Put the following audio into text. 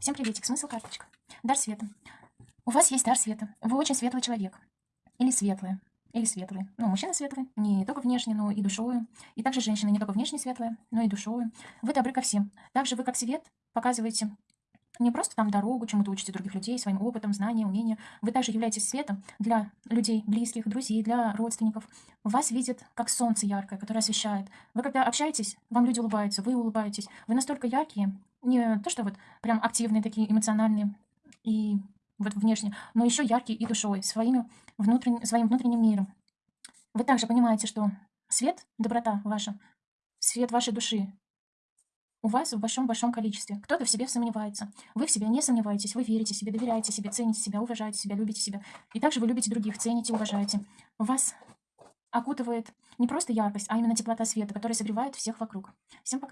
Всем приветик, смысл карточка. Дар света. У вас есть дар света. Вы очень светлый человек. Или светлая. Или светлый. Ну, мужчина светлый, не только внешне, но и душою. И также женщина не только внешне светлая, но и душою. Вы добры ко всем. Также вы как свет показываете не просто там дорогу, чему-то учите других людей, своим опытом, знанием, умением. Вы также являетесь светом для людей, близких, друзей, для родственников. Вас видят как солнце яркое, которое освещает. Вы когда общаетесь, вам люди улыбаются, вы улыбаетесь. Вы настолько яркие, не то что вот прям активные такие, эмоциональные и вот внешне, но еще яркие и душой, своими внутренним, своим внутренним миром. Вы также понимаете, что свет, доброта ваша, свет вашей души, у вас в большом-большом количестве. Кто-то в себе сомневается. Вы в себе не сомневаетесь, вы верите себе, доверяете себе, цените себя, уважаете себя, любите себя. И также вы любите других, цените, уважаете. Вас окутывает не просто яркость, а именно теплота света, которая согревает всех вокруг. Всем пока.